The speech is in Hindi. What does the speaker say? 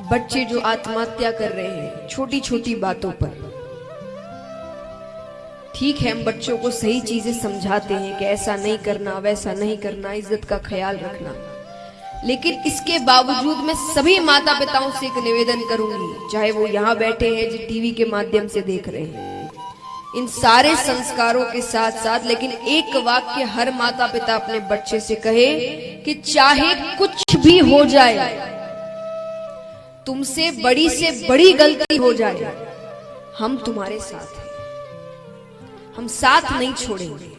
बच्चे जो आत्महत्या कर रहे हैं छोटी छोटी बातों पर। ठीक है, हम बच्चों को सही चीज़ें समझाते हैं कि ऐसा नहीं करना, वैसा नहीं करना, इज़्ज़त का ख्याल रखना। लेकिन इसके बावजूद मैं सभी माता पिताओं से एक निवेदन करूँगी, चाहे वो यहाँ बैठे हैं जो टीवी के माध्यम से देख रहे हैं। इन सारे संस्कारों के साथ साथ लेकिन एक वाक्य हर माता पिता अपने बच्चे से कहे कि चाहे कुछ भी हो जाए तुमसे बड़ी से बड़ी गलती हो जाए। हम तुम्हारे साथ हैं। हम साथ नहीं छोड़ेंगे।